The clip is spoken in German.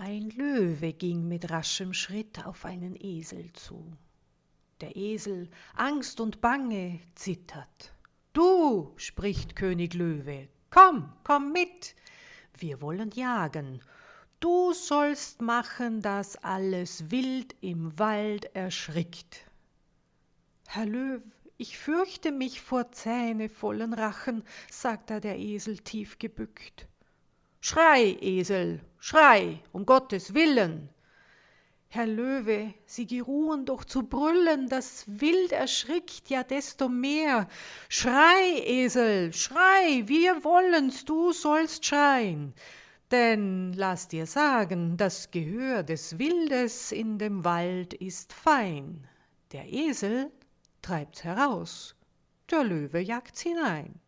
Ein Löwe ging mit raschem Schritt auf einen Esel zu. Der Esel, Angst und Bange, zittert. Du, spricht König Löwe, komm, komm mit, wir wollen jagen. Du sollst machen, dass alles Wild im Wald erschrickt. Herr Löw, ich fürchte mich vor zähnevollen Rachen, sagte der Esel tief gebückt. Schrei, Esel, schrei, um Gottes Willen! Herr Löwe, Sie geruhen doch zu brüllen, das Wild erschrickt ja desto mehr. Schrei, Esel, schrei, wir wollen's, du sollst schreien. Denn lass dir sagen, das Gehör des Wildes in dem Wald ist fein. Der Esel treibt's heraus, der Löwe jagt's hinein.